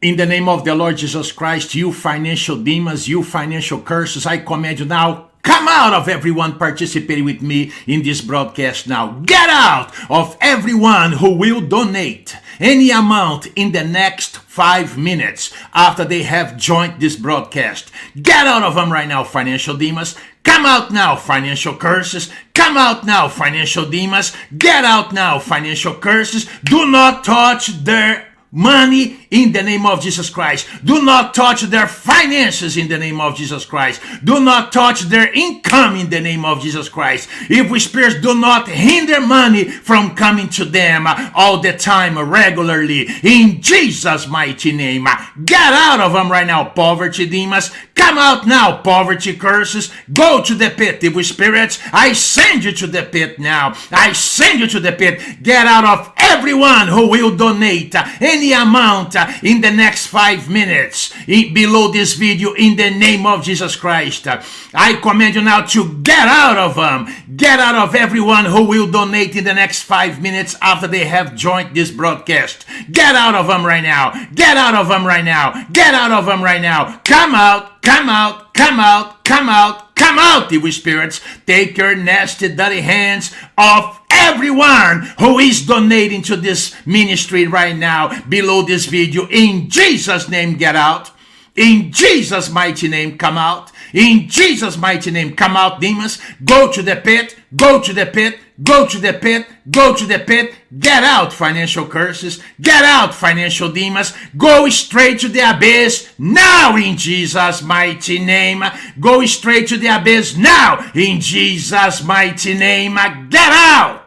In the name of the Lord Jesus Christ, you financial demons, you financial curses, I command you now, come out of everyone participating with me in this broadcast now. Get out of everyone who will donate any amount in the next five minutes after they have joined this broadcast. Get out of them right now, financial demons. Come out now, financial curses. Come out now, financial demons. Get out now, financial curses. Do not touch their money in the name of Jesus Christ. Do not touch their finances in the name of Jesus Christ. Do not touch their income in the name of Jesus Christ. Evil spirits do not hinder money from coming to them all the time regularly in Jesus mighty name. Get out of them right now, poverty demons. Come out now, poverty curses. Go to the pit, evil spirits. I send you to the pit now. I send you to the pit. Get out of everyone who will donate any amount in the next five minutes below this video in the name of Jesus Christ. I command you now to get out of them. Get out of everyone who will donate in the next five minutes after they have joined this broadcast. Get out of them right now. Get out of them right now. Get out of them right now. Come out, come out, come out, come out, come out, evil spirits. Take your nasty, dirty hands off everyone who is donating to this ministry right now below this video. In Jesus' name, get out. In Jesus' mighty name, come out. In Jesus' mighty name, come out, demons. Go to the pit. Go to the pit. Go to the pit. Go to the pit. Get out, financial curses. Get out, financial demons. Go straight to the abyss now in Jesus' mighty name. Go straight to the abyss now in Jesus' mighty name. Get out.